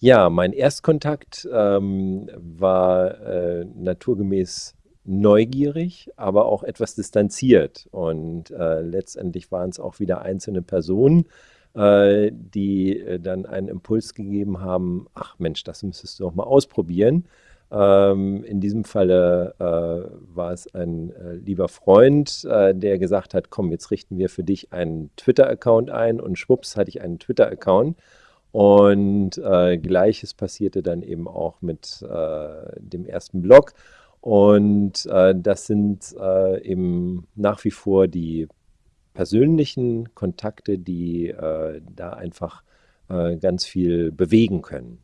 Ja, mein Erstkontakt ähm, war äh, naturgemäß neugierig, aber auch etwas distanziert. Und äh, letztendlich waren es auch wieder einzelne Personen, äh, die äh, dann einen Impuls gegeben haben, ach Mensch, das müsstest du doch mal ausprobieren. Ähm, in diesem Falle äh, war es ein äh, lieber Freund, äh, der gesagt hat, komm, jetzt richten wir für dich einen Twitter-Account ein und schwupps hatte ich einen Twitter-Account. Und äh, gleiches passierte dann eben auch mit äh, dem ersten Blog. Und äh, das sind äh, eben nach wie vor die persönlichen Kontakte, die äh, da einfach äh, ganz viel bewegen können.